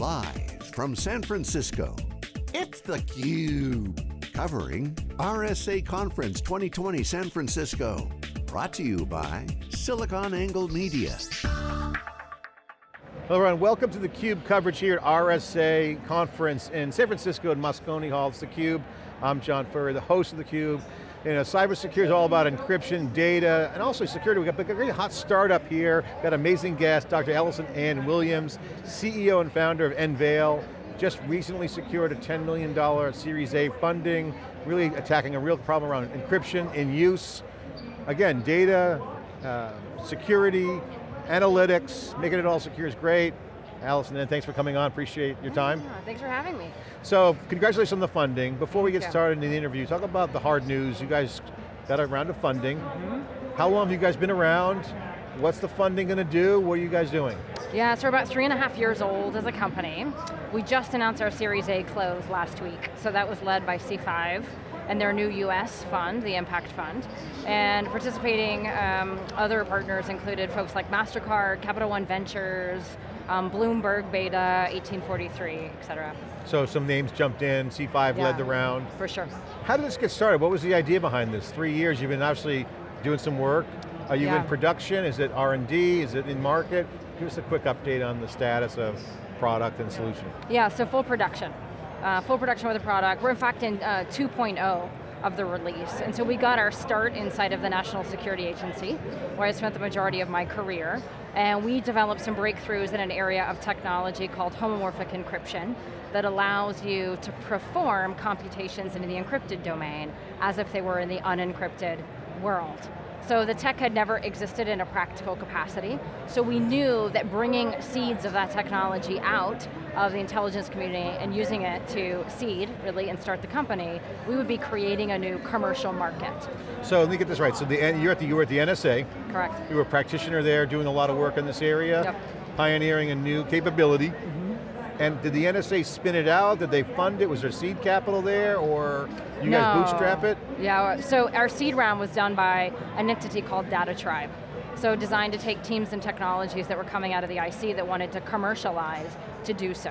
Live from San Francisco, it's theCUBE. Covering RSA Conference 2020 San Francisco. Brought to you by SiliconANGLE Media. Hello everyone, welcome to theCUBE coverage here at RSA Conference in San Francisco at Moscone Hall. It's theCUBE, I'm John Furrier, the host of theCUBE. You know, cybersecurity is all about encryption, data, and also security. We've got a great hot startup here. We've got amazing guest, Dr. Ellison Anne Williams, CEO and founder of Enveil. Just recently secured a $10 million Series A funding, really attacking a real problem around encryption in use. Again, data, uh, security, analytics, making it all secure is great. Ellison, and thanks for coming on, appreciate your time. Yeah, thanks for having me. So, congratulations on the funding. Before we get you. started in the interview, talk about the hard news. You guys got a round of funding. Mm-hmm. How long have you guys been around? What's the funding going to do? What are you guys doing? Yeah, so we're about three and a half years old as a company. We just announced our Series A close last week, so that was led by C5 and their new US fund, the Impact Fund. And participating um, other partners included folks like MasterCard, Capital One Ventures, um, Bloomberg Beta, 1843, et cetera. So some names jumped in, C5 Yeah. led the round. For sure. How did this get started? What was the idea behind this? Three years, you've been obviously doing some work. Are you Yeah. in production? Is it R&D? Is it in market? Give us a quick update on the status of product and solution. Yeah, so full production. Uh, full production with the product. We're in fact in uh, 2.0 of the release. And so we got our start inside of the National Security Agency, where I spent the majority of my career. And we developed some breakthroughs in an area of technology called homomorphic encryption that allows you to perform computations in the encrypted domain as if they were in the unencrypted world. So the tech had never existed in a practical capacity, so we knew that bringing seeds of that technology out of the intelligence community and using it to seed, really, and start the company, we would be creating a new commercial market. So let me get this right. So the, you're, at the, you were at the NSA. Correct. You were a practitioner there doing a lot of work in this area. Yep. Pioneering a new capability. Mm-hmm. And did the NSA spin it out? Did they fund it? Was there seed capital there? Or you guys bootstrap it? Yeah, so our seed round was done by an entity called Data Tribe. So designed to take teams and technologies that were coming out of the IC that wanted to commercialize to do so.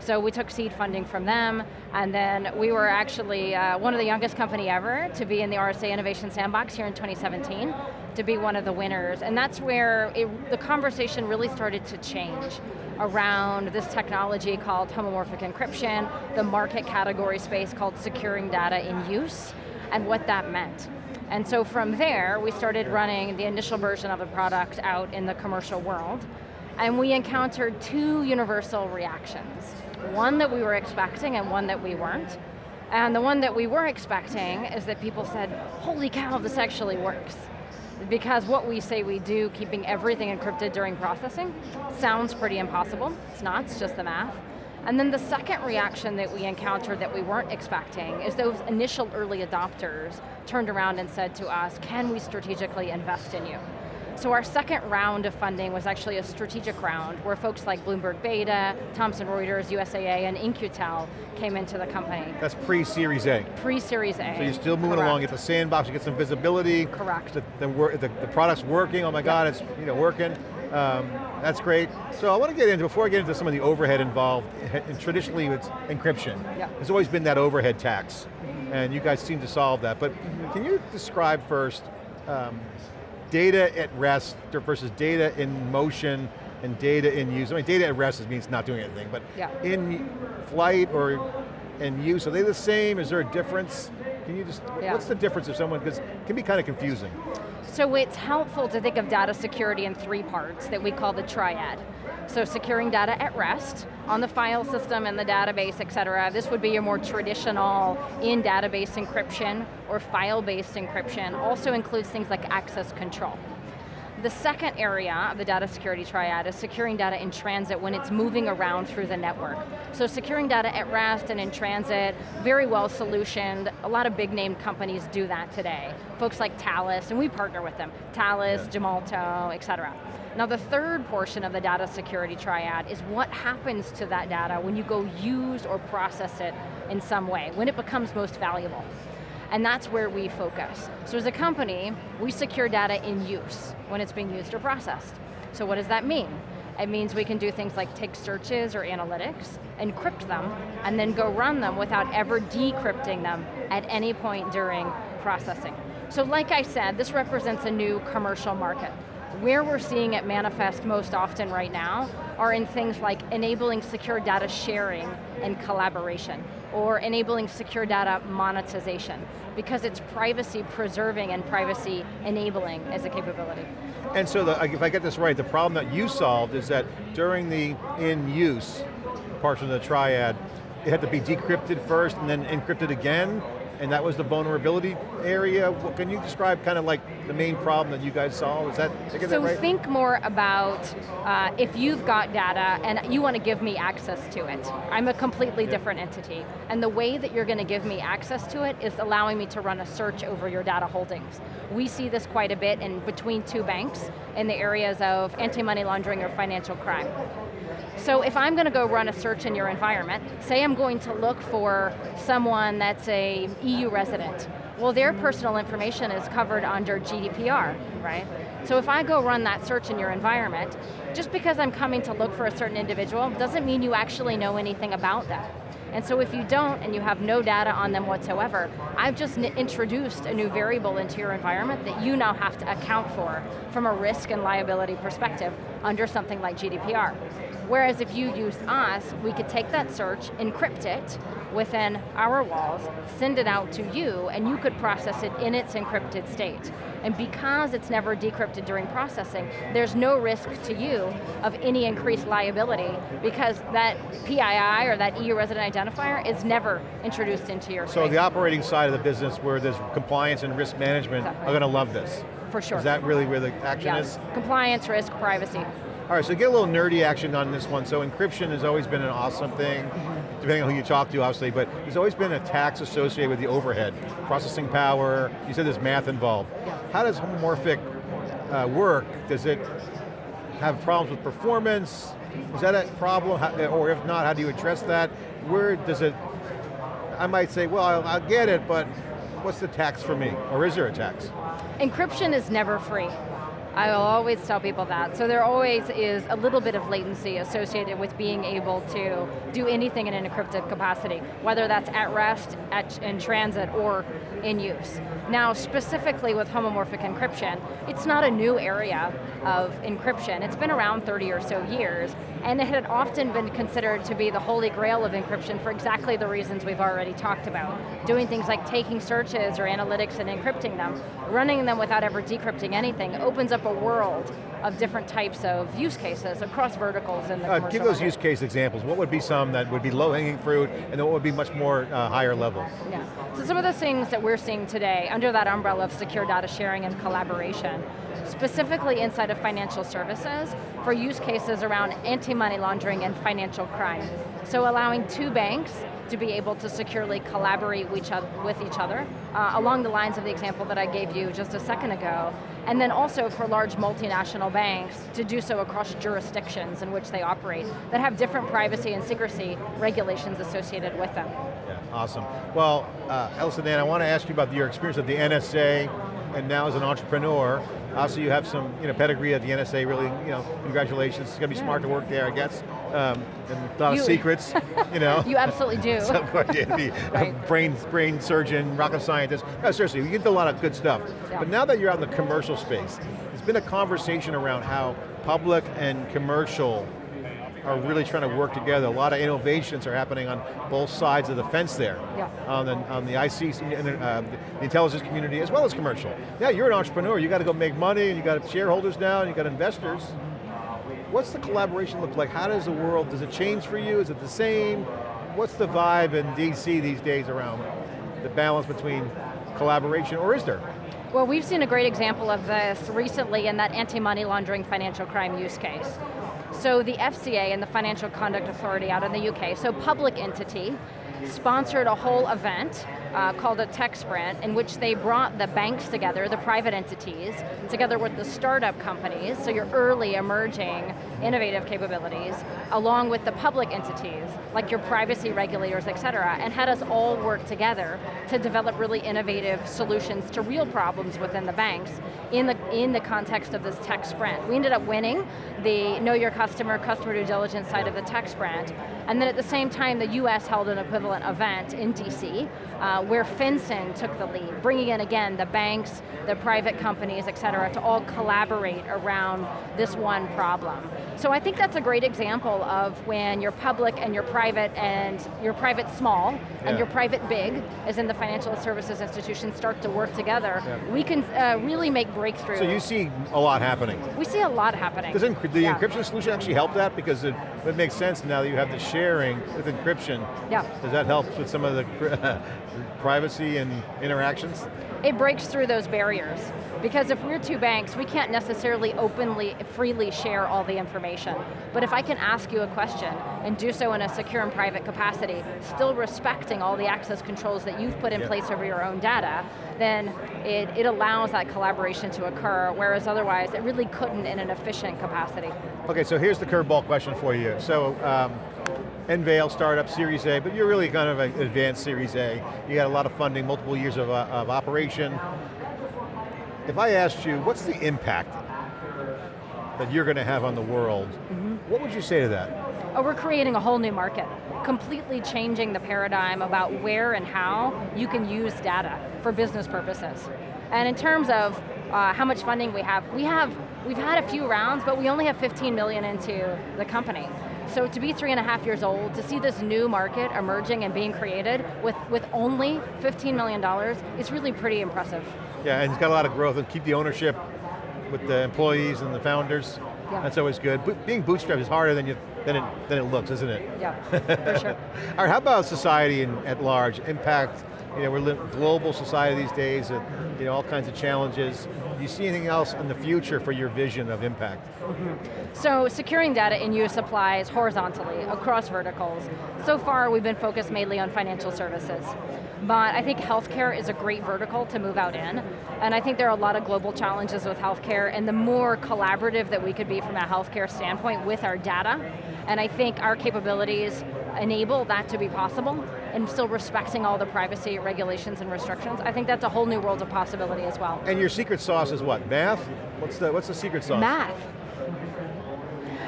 So we took seed funding from them, and then we were actually uh, one of the youngest company ever to be in the RSA Innovation Sandbox here in 2017, to be one of the winners. And that's where it, the conversation really started to change around this technology called homomorphic encryption, the market category space called securing data in use, and what that meant. And so from there, we started running the initial version of the product out in the commercial world, and we encountered two universal reactions. One that we were expecting and one that we weren't. And the one that we were expecting is that people said, holy cow, this actually works. Because what we say we do, keeping everything encrypted during processing, sounds pretty impossible. It's not, it's just the math. And then the second reaction that we encountered that we weren't expecting is those initial early adopters turned around and said to us, can we strategically invest in you? So our second round of funding was actually a strategic round where folks like Bloomberg Beta, Thomson Reuters, USAA, and In-Q-Tel came into the company. That's pre-Series A. Pre-Series A. So you're still moving Correct. along, get the sandbox, you get some visibility. Correct. The, the, the, the product's working, oh my God, it's you know, working. Um, that's great. So I want to get into, before I get into some of the overhead involved, and traditionally it's encryption. Yeah. There's always been that overhead tax, and you guys seem to solve that. But can you describe first um, data at rest versus data in motion and data in use? I mean, data at rest means not doing anything, but Yeah. in flight or in use, are they the same? Is there a difference? Can you just, Yeah. what's the difference if someone, because it can be kind of confusing. So it's helpful to think of data security in three parts that we call the triad. So securing data at rest, on the file system and the database, et cetera. This would be your more traditional in-database encryption or file-based encryption. Also includes things like access control. The second area of the data security triad is securing data in transit when it's moving around through the network. So securing data at rest and in transit, very well solutioned. A lot of big name companies do that today. Folks like Thales, and we partner with them. Thales, Gemalto, et cetera. Now the third portion of the data security triad is what happens to that data when you go use or process it in some way, when it becomes most valuable. And that's where we focus. So as a company, we secure data in use, when it's being used or processed. So what does that mean? It means we can do things like take searches or analytics, encrypt them, and then go run them without ever decrypting them at any point during processing. So like I said, this represents a new commercial market. Where we're seeing it manifest most often right now are in things like enabling secure data sharing and collaboration, or enabling secure data monetization, because it's privacy preserving and privacy enabling as a capability. And so the, if I get this right, the problem that you solved is that during the in-use portion of the triad, it had to be decrypted first and then encrypted again, and that was the vulnerability area. Can you describe kind of like the main problem that you guys solve? Is that, so that right? think more about uh, if you've got data and you want to give me access to it. I'm a completely yeah. different entity. And the way that you're going to give me access to it is allowing me to run a search over your data holdings. We see this quite a bit in between two banks in the areas of anti-money laundering or financial crime. So if I'm going to go run a search in your environment, say I'm going to look for someone that's a EU resident, well their personal information is covered under GDPR, right? So if I go run that search in your environment, just because I'm coming to look for a certain individual doesn't mean you actually know anything about them. And so if you don't and you have no data on them whatsoever, I've just introduced a new variable into your environment that you now have to account for from a risk and liability perspective under something like GDPR. Whereas if you used us, we could take that search, encrypt it within our walls, send it out to you, and you could process it in its encrypted state. And because it's never decrypted during processing, there's no risk to you of any increased liability because that PII or that EU resident identifier is never introduced into your So space. the operating side of the business where there's compliance and risk management exactly. are going to love this. For sure. Is that really where the action yes. is? Compliance, risk, privacy. All right, so get a little nerdy action on this one. So encryption has always been an awesome thing, mm-hmm. Depending on who you talk to, obviously, but there's always been attacks associated with the overhead. Processing power, you said there's math involved. How does homomorphic uh, work? Does it have problems with performance? Is that a problem? Or if not, how do you address that? Where does it, I might say, well, I'll, I'll get it, but what's the tax for me? Or is there a tax? Encryption is never free. I will always tell people that. So there always is a little bit of latency associated with being able to do anything in an encrypted capacity, whether that's at rest, at, in transit, or in use. Now, specifically with homomorphic encryption, it's not a new area of encryption. It's been around 30 or so years, and it had often been considered to be the holy grail of encryption for exactly the reasons we've already talked about. Doing things like taking searches or analytics and encrypting them, running them without ever decrypting anything, opens up world of different types of use cases across verticals in the uh, Give those market. use case examples. What would be some that would be low-hanging fruit, and what would be much more uh, higher level? Yeah, so some of the things that we're seeing today, under that umbrella of secure data sharing and collaboration, specifically inside of financial services, for use cases around anti-money laundering and financial crime. So allowing two banks to be able to securely collaborate with each other, uh, along the lines of the example that I gave you just a second ago, and then also for large multinational banks to do so across jurisdictions in which they operate that have different privacy and secrecy regulations associated with them. Yeah, awesome. Well, uh, Ellison Anne, I want to ask you about your experience at the NSA, and now as an entrepreneur, Obviously you have some you know, pedigree at the NSA, really, you know, congratulations. It's going to be smart to work there, I guess. Um, and a lot you, of secrets, you know. you absolutely do. Some right. brain, brain surgeon, rocket scientist. No, seriously, you get a lot of good stuff. Yeah. But now that you're out in the commercial space, there's been a conversation around how public and commercial are really trying to work together. A lot of innovations are happening on both sides of the fence there. Yeah. On the, on the IC, uh, the intelligence community, as well as commercial. Yeah, you're an entrepreneur, you got to go make money, and you got shareholders now, and you got investors. What's the collaboration look like? How does the world, does it change for you? Is it the same? What's the vibe in DC these days around the balance between collaboration, or is there? Well, we've seen a great example of this recently in that anti-money laundering financial crime use case. So the FCA and the Financial Conduct Authority out in the UK, so public entity, sponsored a whole event uh, called a tech sprint in which they brought the banks together, the private entities, together with the startup companies, so your early emerging innovative capabilities, along with the public entities, like your privacy regulators, et cetera, and had us all work together to develop really innovative solutions to real problems within the banks in the, in the context of this tech sprint. We ended up winning the Know Your Customer customer, due diligence side of the tech sprint. And then at the same time, the US held an equivalent event in DC, uh, where FinCEN took the lead, bringing in again the banks, the private companies, et cetera, to all collaborate around this one problem. So I think that's a great example of when you're public and you're private and you're private small Yeah. and you're private big, as in the financial services institutions start to work together, Yeah. we can uh, really make breakthroughs. So you see a lot happening. we see a lot happening. Does the Yeah. encryption solution actually help that? Because it, it makes sense now that you have the sharing with encryption. Yeah. Does that help with some of the privacy and interactions? It breaks through those barriers. Because if we're two banks, we can't necessarily openly, freely share all the information. But if I can ask you a question and do so in a secure and private capacity, still respecting all the access controls that you've put in Yep. place over your own data, then it, it allows that collaboration to occur, whereas otherwise it really couldn't in an efficient capacity. Okay, so here's the curveball question for you. So, um, Enveil startup, Series A, but you're really kind of an advanced Series A. You got a lot of funding, multiple years of, uh, of operation. If I asked you, what's the impact that you're going to have on the world, what would you say to that? Oh, we're creating a whole new market, completely changing the paradigm about where and how you can use data for business purposes. And in terms of uh, how much funding we have, we have, we've had a few rounds, but we only have 15 million into the company. So to be three and a half years old, to see this new market emerging and being created with, with only $15 million is really pretty impressive. Yeah, and it's got a lot of growth, and keep the ownership with the employees and the founders. Yeah. That's always good. Bo- being bootstrapped is harder than, you, than, it, than it looks, isn't it? Yeah, for sure. All right, how about society in, at large, impact, you know, we're li global society these days, uh, you know, all kinds of challenges. Do you see anything else in the future for your vision of impact? So securing data in US applies horizontally across verticals. So far we've been focused mainly on financial services. But I think healthcare is a great vertical to move out in. And I think there are a lot of global challenges with healthcare and the more collaborative that we could be from a healthcare standpoint with our data. And I think our capabilities enable that to be possible and still respecting all the privacy regulations and restrictions. I think that's a whole new world of possibility as well. And your secret sauce is what, math? What's the, what's the secret sauce? Math.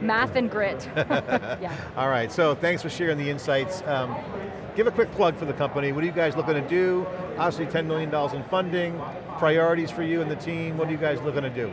Math and grit. yeah. All right, so thanks for sharing the insights. Um, give a quick plug for the company. What are you guys looking to do? Obviously $10 million in funding, priorities for you and the team. What are you guys looking to do?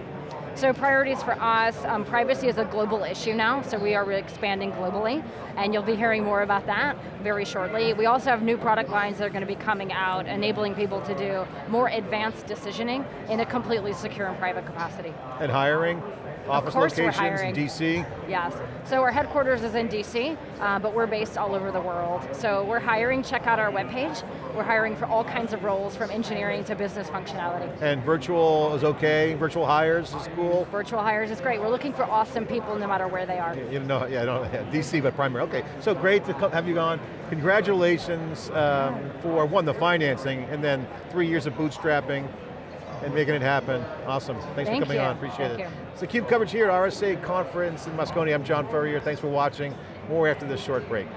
So priorities for us, um, privacy is a global issue now, so we are expanding globally, and you'll be hearing more about that very shortly. We also have new product lines that are going to be coming out, enabling people to do more advanced decisioning in a completely secure and private capacity. And hiring? Office course locations in DC? Yes, so our headquarters is in DC, uh, but we're based all over the world. So we're hiring, check out our webpage. We're hiring for all kinds of roles, from engineering to business functionality. And virtual is okay, virtual hires is cool. Virtual hires is great. We're looking for awesome people no matter where they are. You know, yeah, I don't, yeah, DC, but primary. Okay, so great to have you on. Congratulations um, for one, the financing, and then three years of bootstrapping and making it happen. Awesome, thanks Thank for coming you. on, appreciate Thank it. you. It's the CUBE coverage here at RSA Conference in Moscone. I'm John Furrier, thanks for watching. More after this short break.